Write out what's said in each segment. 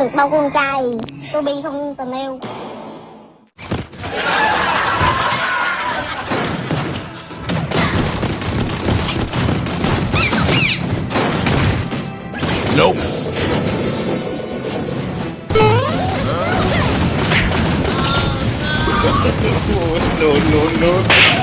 được đâu con trai Tôi bi không tình yêu Nope. no, no, no.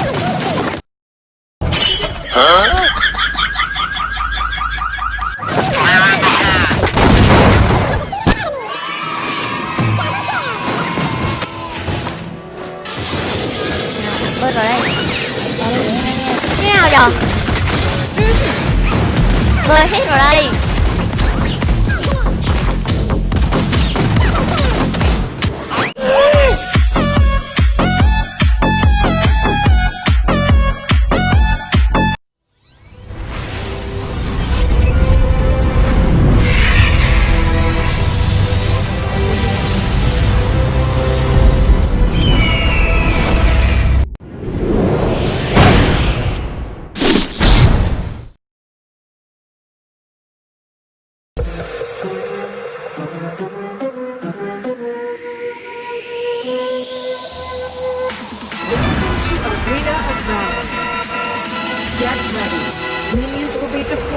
Arena of Valor. Get ready. Minions will be deployed.